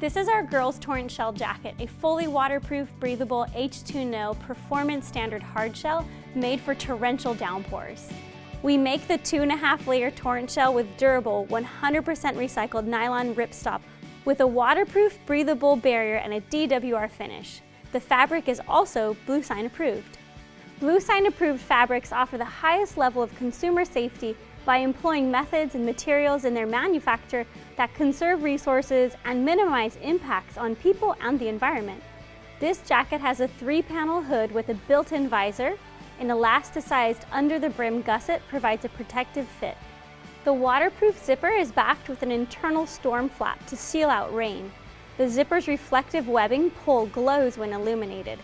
This is our girls torrent shell jacket, a fully waterproof, breathable H2NO performance standard hard shell made for torrential downpours. We make the two and a half layer torrent shell with durable 100% recycled nylon ripstop with a waterproof, breathable barrier and a DWR finish. The fabric is also Bluesign approved. Bluesign approved fabrics offer the highest level of consumer safety by employing methods and materials in their manufacture that conserve resources and minimize impacts on people and the environment. This jacket has a three-panel hood with a built-in visor. An elasticized under-the-brim gusset provides a protective fit. The waterproof zipper is backed with an internal storm flap to seal out rain. The zipper's reflective webbing pull glows when illuminated.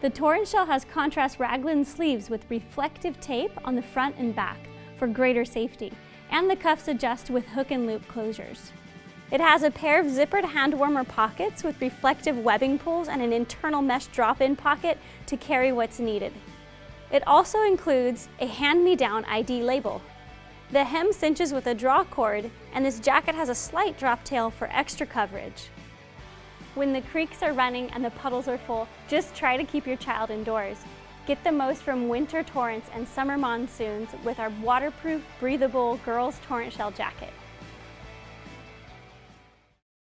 The Torrent Shell has contrast raglan sleeves with reflective tape on the front and back for greater safety, and the cuffs adjust with hook and loop closures. It has a pair of zippered hand warmer pockets with reflective webbing pulls and an internal mesh drop-in pocket to carry what's needed. It also includes a hand-me-down ID label. The hem cinches with a draw cord, and this jacket has a slight drop tail for extra coverage. When the creeks are running and the puddles are full, just try to keep your child indoors. Get the most from winter torrents and summer monsoons with our waterproof, breathable girls torrent shell jacket.